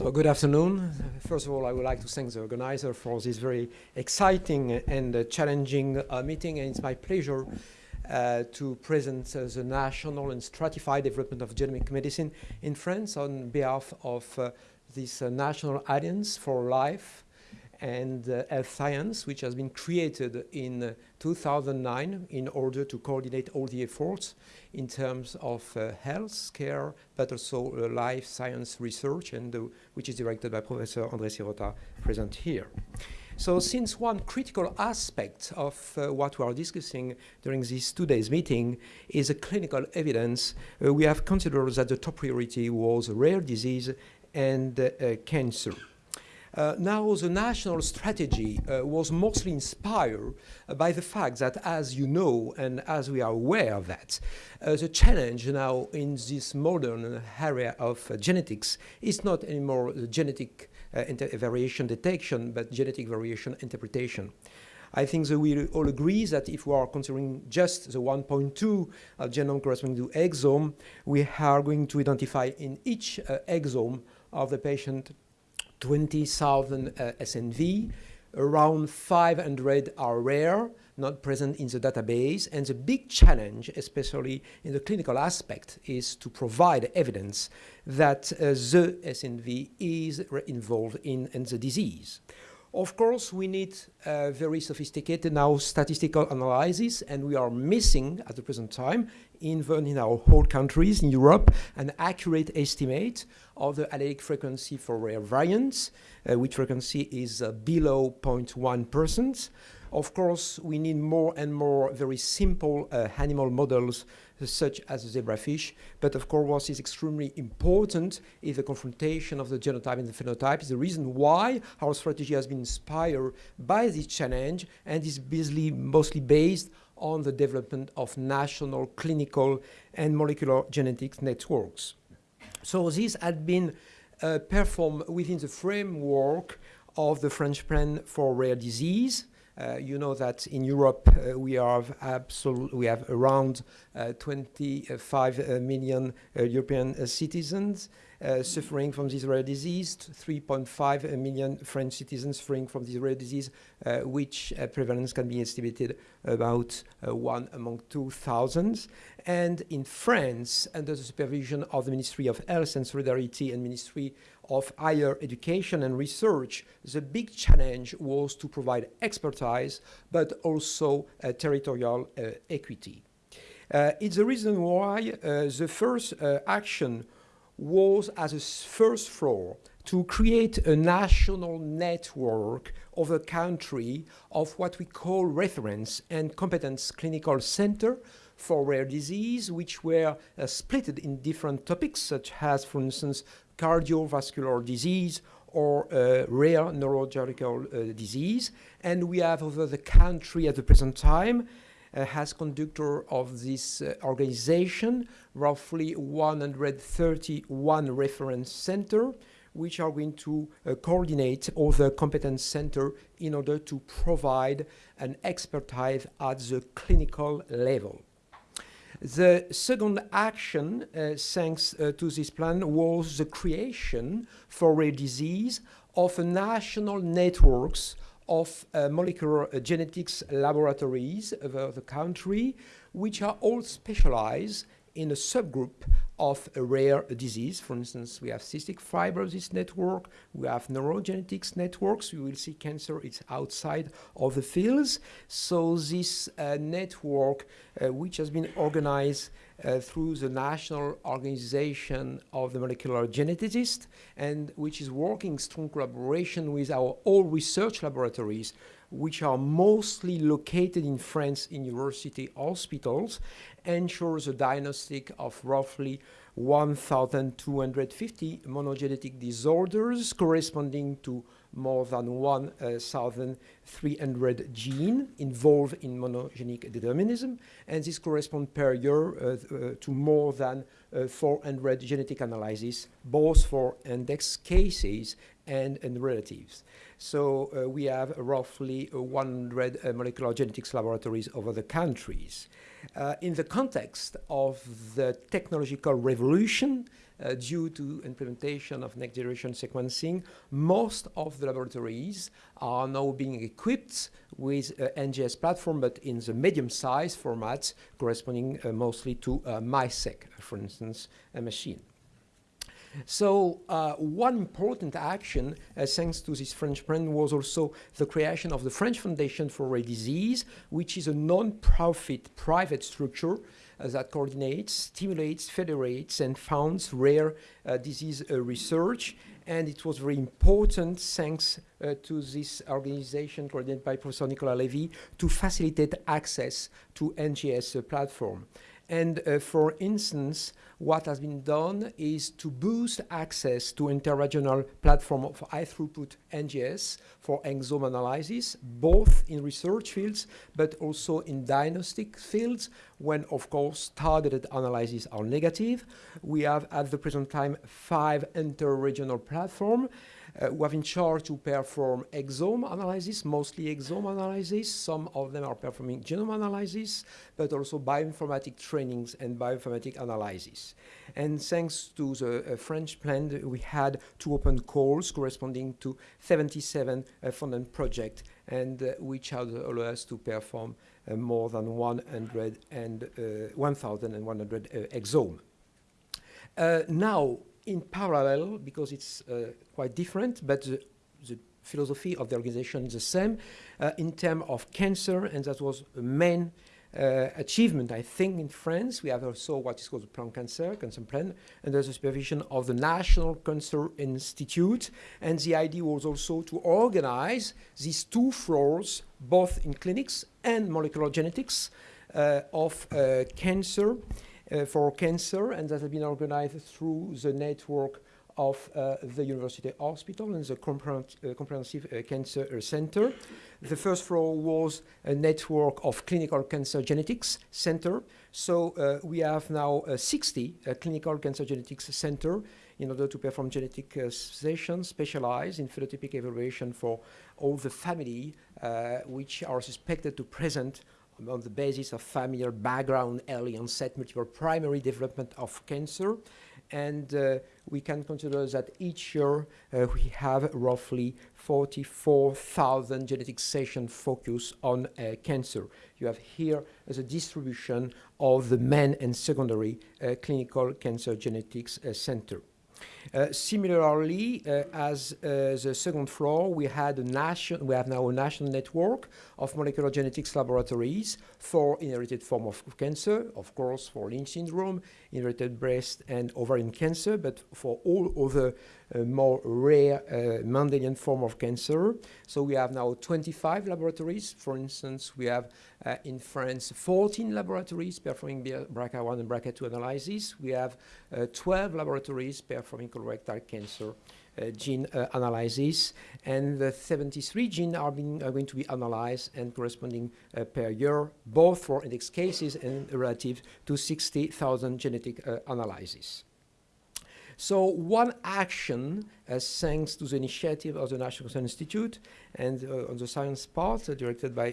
So good afternoon. First of all, I would like to thank the organizer for this very exciting and uh, challenging uh, meeting. And it's my pleasure uh, to present uh, the national and stratified development of genomic medicine in France on behalf of uh, this uh, National Alliance for Life and uh, Health Science, which has been created in uh, 2009 in order to coordinate all the efforts in terms of uh, health care, but also uh, life science research, and which is directed by Professor André Syrota, present here. So since one critical aspect of uh, what we are discussing during this two days meeting is clinical evidence, we have considered that the top priority was rare disease and cancer. Uh, now, the national strategy uh, was mostly inspired uh, by the fact that, as you know, and as we are aware of that, uh, the challenge now in this modern area of uh, genetics is not anymore genetic uh, variation detection, but genetic variation interpretation. I think that we all agree that if we are considering just the 1.2 uh, genome corresponding to exome, we are going to identify in each uh, exome of the patient 20,000 uh, SNV. Around 500 are rare, not present in the database. And the big challenge, especially in the clinical aspect, is to provide evidence that uh, the SNV is involved in, in the disease. Of course, we need uh, very sophisticated now statistical analysis, and we are missing at the present time, even in our whole countries in Europe, an accurate estimate of the allelic frequency for rare variants, uh, which frequency is uh, below 0.1%. Of course, we need more and more very simple uh, animal models such as zebrafish. But of course, what is extremely important is the confrontation of the genotype and the phenotype. Is the reason why our strategy has been inspired by this challenge and is basically mostly based on the development of national clinical and molecular genetics networks. So this had been uh, performed within the framework of the French Plan for Rare Disease, uh, you know that in Europe uh, we have we have around uh, 25 million European citizens suffering from this rare disease, 3.5 million French citizens suffering from this rare disease, which prevalence can be estimated about one among 2,000. And in France, under the supervision of the Ministry of Health and Solidarity and Ministry of higher education and research, the big challenge was to provide expertise, but also uh, territorial uh, equity. Uh, it's the reason why uh, the first uh, action was as a first floor to create a national network of a country of what we call reference and competence clinical center for rare disease, which were uh, split in different topics, such as, for instance, cardiovascular disease or uh, rare neurological uh, disease. And we have over the country at the present time uh, as conductor of this uh, organization, roughly 131 reference center, which are going to uh, coordinate all the competence center in order to provide an expertise at the clinical level. The second action, uh, thanks uh, to this plan, was the creation for rare disease of national networks of uh, molecular uh, genetics laboratories over the country, which are all specialized in a subgroup of a rare disease. For instance, we have cystic fibrosis network, we have neurogenetics networks. You will see cancer, it's outside of the fields. So this uh, network, uh, which has been organized uh, through the National Organization of the Molecular Geneticists, and which is working in strong collaboration with our all research laboratories, which are mostly located in France in university hospitals, ensures a diagnostic of roughly 1,250 monogenetic disorders corresponding to more than 1,000 300 gene involved in monogenic determinism, and this corresponds per year uh, uh, to more than uh, 400 genetic analyses, both for index cases and, and relatives. So uh, we have roughly 100 uh, molecular genetics laboratories over the countries. Uh, in the context of the technological revolution uh, due to implementation of next generation sequencing, most of the laboratories are now being equipped with uh, NGS platform, but in the medium size formats corresponding uh, mostly to uh, MiSeq, for instance, a machine. So uh, one important action, uh, thanks to this French brand, was also the creation of the French Foundation for Rare Disease, which is a non-profit private structure uh, that coordinates, stimulates, federates, and funds rare uh, disease uh, research. And it was very important, thanks uh, to this organization coordinated by Professor Nicolas Levy, to facilitate access to NGS platform. And uh, for instance, what has been done is to boost access to interregional platform of high throughput NGS for exome analysis, both in research fields, but also in diagnostic fields, when of course targeted analyses are negative. We have at the present time five interregional platforms uh, who have in charge to perform exome analysis, mostly exome analysis. Some of them are performing genome analysis, but also bioinformatic trainings and bioinformatic analysis. And thanks to the uh, French plan, we had two open calls corresponding to 77 uh, funded projects, and uh, which allowed us to perform uh, more than 100 and uh, 1,100 uh, exome. now, in parallel, because it's uh, quite different, but the, the, philosophy of the organization is the same uh, in terms of cancer, and that was a main uh, achievement, I think, in France. We have also what is called the Plan Cancer, Cancer Plan, under the supervision of the National Cancer Institute. And the idea was also to organize these two floors, both in clinics and molecular genetics, uh, of uh, cancer for cancer, and that has been organized through the network of uh, the University Hospital and the uh, Comprehensive uh, Cancer Center. The first floor was a network of clinical cancer genetics center. So uh, we have now uh, 60 clinical cancer genetics center in order to perform genetic sessions specialized in phenotypic evaluation for all the family which are suspected to present on the basis of familial background, early onset, multiple primary development of cancer. And uh, we can consider that each year uh, we have roughly 44,000 genetic sessions focused on uh, cancer. You have here as a distribution of the main and secondary uh, clinical cancer genetics uh, center. Uh, similarly, uh, as uh, the second floor, we had a national, we have now a national network of molecular genetics laboratories for inherited form of cancer, of course, for Lynch syndrome, inherited breast and ovarian cancer, but for all other uh, more rare uh, Mendelian form of cancer. So we have now 25 laboratories. For instance, we have uh, in France 14 laboratories performing BRCA1 and BRCA2 analysis. We have 12 laboratories performing colorectal cancer uh, gene uh, analysis, and the 73 genes are, being, are going to be analyzed and corresponding uh, per year, both for index cases and relative to 60,000 genetic analyses. So one action, uh, thanks to the initiative of the National Cancer Institute and uh, on the science part, uh, directed by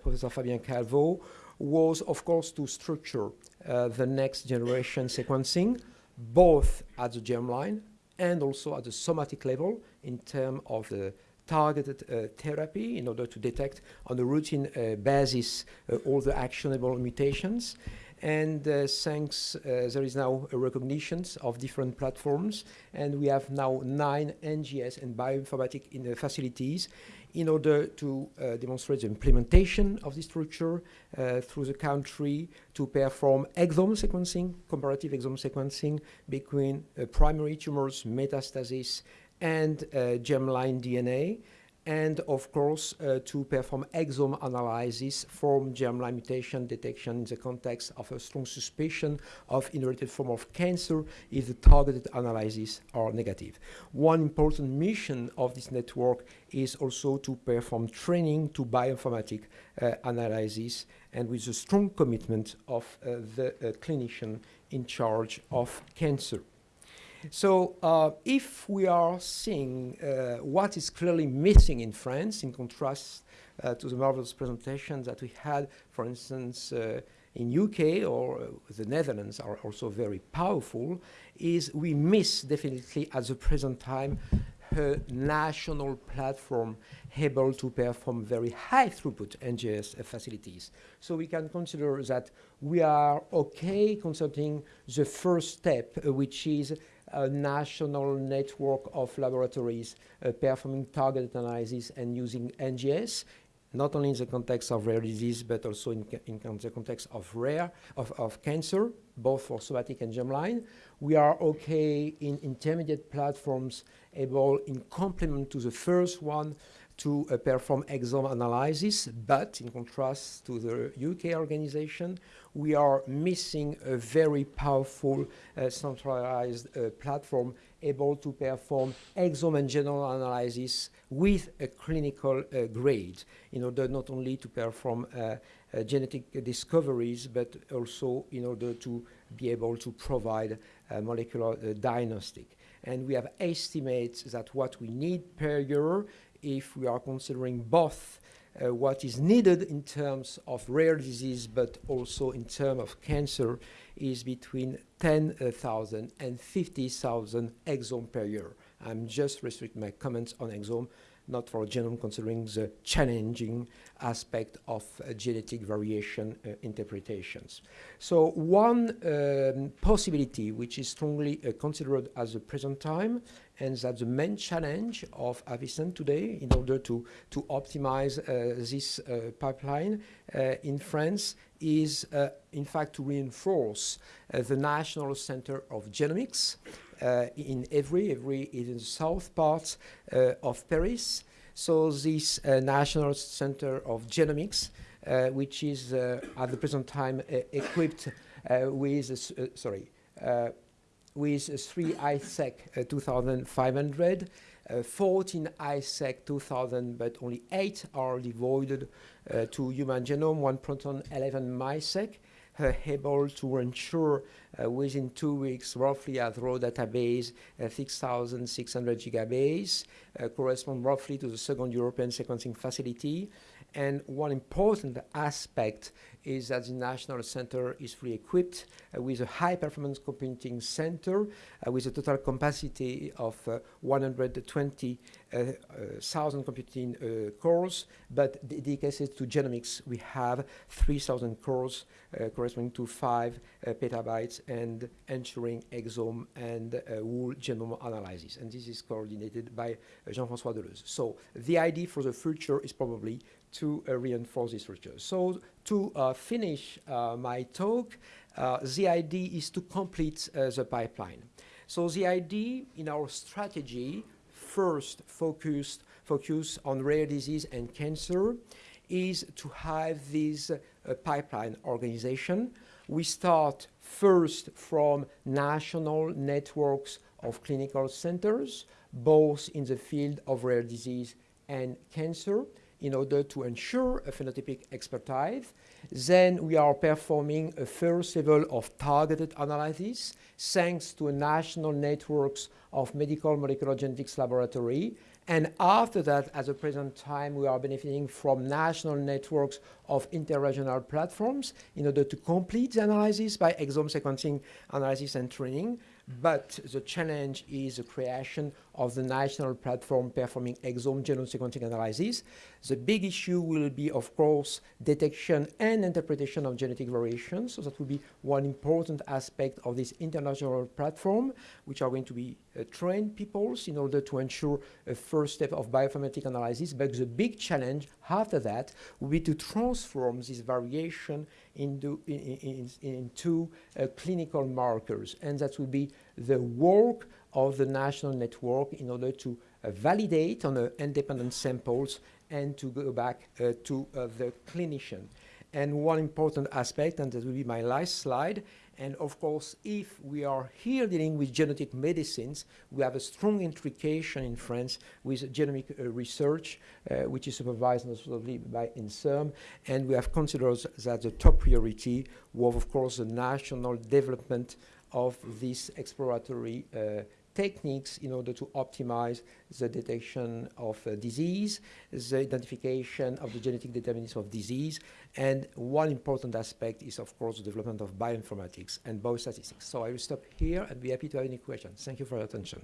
Professor Fabien Calvo, was of course to structure the next generation sequencing, both at the germline and also at the somatic level in terms of the targeted uh, therapy in order to detect on a routine uh, basis uh, all the actionable mutations. And uh, thanks, uh, there is now a recognition of different platforms, and we have now nine NGS and bioinformatic in the facilities in order to uh, demonstrate the implementation of this structure uh, through the country to perform exome sequencing, comparative exome sequencing between uh, primary tumors, metastasis, and uh, germline DNA, and of course uh, to perform exome analysis from germline mutation detection in the context of a strong suspicion of inherited form of cancer if the targeted analyses are negative. One important mission of this network is also to perform training to bioinformatic uh, analysis and with a strong commitment of uh, the uh, clinician in charge of cancer. So uh, if we are seeing uh, what is clearly missing in France, in contrast uh, to the marvelous presentation that we had, for instance, uh, in UK or uh, the Netherlands are also very powerful, is we miss definitely at the present time a national platform able to perform very high throughput NGS facilities. So we can consider that we are okay concerning the first step, uh, which is a national network of laboratories uh, performing targeted analysis and using NGS, not only in the context of rare disease, but also in, in the context of rare, of, of cancer, both for somatic and germline. We are okay in intermediate platforms able in complement to the first one to uh, perform exome analysis, but in contrast to the UK organization, we are missing a very powerful uh, centralized uh, platform able to perform exome and genome analysis with a clinical uh, grade in order not only to perform uh, uh, genetic discoveries, but also in order to be able to provide molecular diagnostic. And we have estimates that what we need per year if we are considering both uh, what is needed in terms of rare disease, but also in terms of cancer, is between 10,000 and 50,000 exome per year. I'm just restricting my comments on exome not for genome considering the challenging aspect of uh, genetic variation uh, interpretations. So one um, possibility which is strongly uh, considered at the present time and that's the main challenge of Aviesan today in order to, to optimize uh, this uh, pipeline uh, in France is in fact to reinforce the National Center of Genomics in Évry. Évry is in the south part uh, of Paris. So this uh, National Center of Genomics, which is at the present time equipped with, sorry, with three HiSeq 2500, uh, 14 HiSeq 2000, but only eight are devoted uh, to human genome, one proton, 11 MiSeq uh, able to ensure uh, within two weeks roughly at raw database uh, 6,600 gigabase, correspond roughly to the second European sequencing facility. And one important aspect is that the National Center is fully equipped uh, with a high performance computing center uh, with a total capacity of uh, 120,000 uh, uh, computing uh, cores, but dedicated to genomics, we have 3,000 cores corresponding to 5 petabytes and ensuring exome and whole genome analysis. And this is coordinated by Jean-François Deleuze. So the idea for the future is probably to uh, reinforce this research. So to uh, finish uh, my talk, the idea is to complete the pipeline. So the idea in our strategy first focused focus on rare disease and cancer is to have this uh, pipeline organization. We start first from national networks of clinical centers, both in the field of rare disease and cancer in order to ensure a phenotypic expertise. Then we are performing a first level of targeted analysis thanks to national networks of medical molecular genetics laboratory. And after that, at the present time, we are benefiting from national networks of interregional platforms in order to complete the analysis by exome sequencing analysis and training. But the challenge is the creation of the national platform performing exome genome sequencing analysis. The big issue will be, of course, detection and interpretation of genetic variations. So that will be one important aspect of this international platform, which are going to be uh, trained people in order to ensure a first step of bioinformatic analysis. But the big challenge after that will be to transform this variation into, in, in, into uh, clinical markers. And that will be the work of the national network in order to uh, validate on uh, independent samples and to go back uh, to the clinician. And one important aspect, and that will be my last slide, and of course, if we are here dealing with genetic medicines, we have a strong intrication in France with genomic uh, research, uh, which is supervised notably by INSERM, and we have considered that the top priority was, of course, the national development of this exploratory uh, techniques in order to optimize the detection of uh, disease, the identification of the genetic determinants of disease, and one important aspect is, of course, the development of bioinformatics and biostatistics. So I will stop here and be happy to have any questions. Thank you for your attention.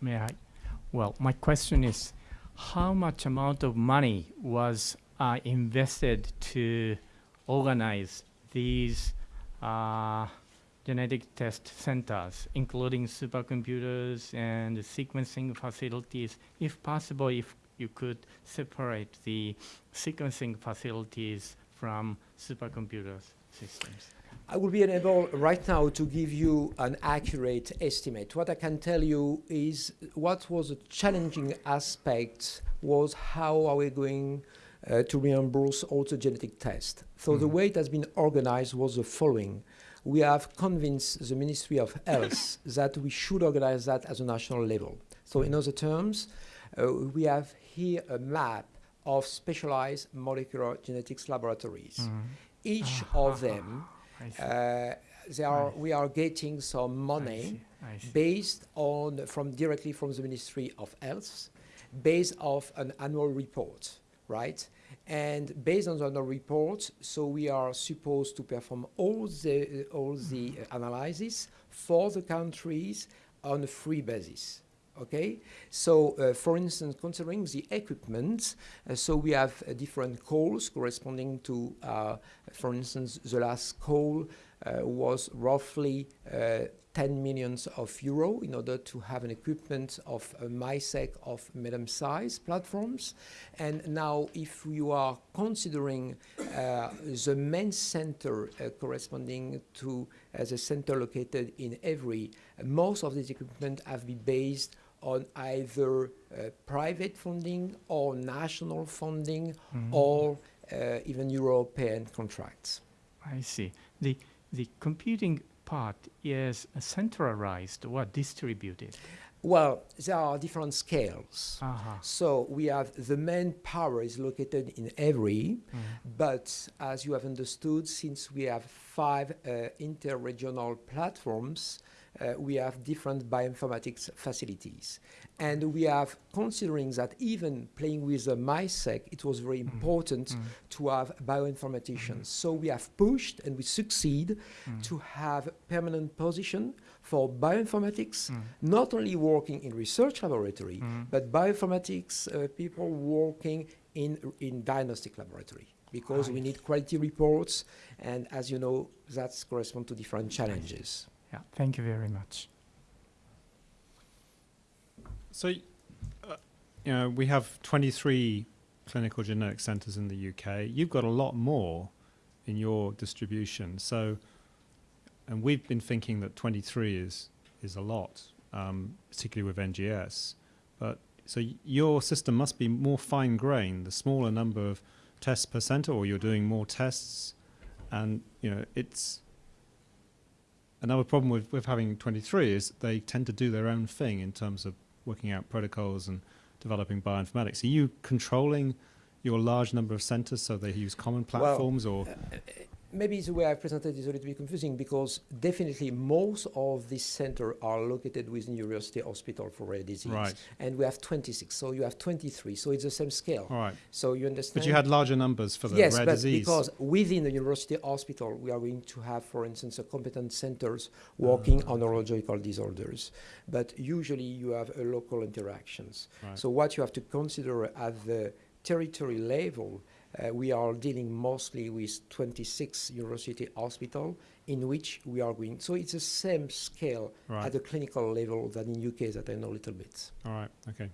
May I? Well, my question is, how much amount of money was uh, invested to organize these uh, genetic test centers, including supercomputers and sequencing facilities. If possible, if you could separate the sequencing facilities from supercomputers systems. I will be unable right now to give you an accurate estimate. What I can tell you is what was a challenging aspect was how are we going uh, to reimburse also genetic tests. So mm. the way it has been organized was the following. We have convinced the Ministry of Health that we should organize that at a national level. So in other terms, uh, we have here a map of specialized molecular genetics laboratories. Mm. Each uh, of them, uh, they are, we are getting some money I see. I see. based on, from directly from the Ministry of Health, based off an annual report right? And based on the report, so we are supposed to perform all the, uh, all the uh, analysis for the countries on a free basis. Okay, so uh, for instance, considering the equipment, uh, so we have uh, different calls corresponding to, uh, for instance, the last call was roughly 10 millions of euro in order to have an equipment of a MiSeq of medium size platforms. And now if you are considering uh, the main center uh, corresponding to uh, the center located in Évry, most of this equipment have been based on either uh, private funding or national funding mm -hmm. or uh, even European contracts. I see. The, the computing part is centralized or distributed? Well, there are different scales. Uh -huh. So we have the main power is located in Évry, mm. but as you have understood, since we have five uh, interregional platforms, uh, we have different bioinformatics facilities. And we have, considering that even playing with the MiSeq, it was very mm. important mm. to have bioinformaticians. Mm. So we have pushed and we succeed to have permanent position for bioinformatics, not only working in research laboratory, but bioinformatics uh, people working in, in diagnostic laboratory because we need quality reports and as you know, that's correspond to different challenges. Yeah, thank you very much. So, uh, you know, we have 23 clinical genetic centres in the UK. You've got a lot more in your distribution. So, and we've been thinking that 23 is is a lot, um, particularly with NGS. But so your system must be more fine-grained, the smaller number of tests per centre, or you're doing more tests, and you know it's another problem with, with having 23 is they tend to do their own thing in terms of working out protocols and developing bioinformatics. Are you controlling your large number of centers so they use common platforms well, or? Uh, Maybe the way I presented is a little bit confusing because definitely most of these centers are located within University Hospital for Rare Disease. Right. And we have 26, so you have 23, so it's the same scale. All right. So you understand? But you had larger numbers for the yes, rare disease. because within the University Hospital, we are going to have, for instance, a competent centers working uh, on neurological disorders. But usually you have a local interactions. Right. So what you have to consider at the territory level uh, we are dealing mostly with 26 university hospital in which we are going. So it's the same scale right. at the clinical level than in UK that I know a little bit. All right. Okay.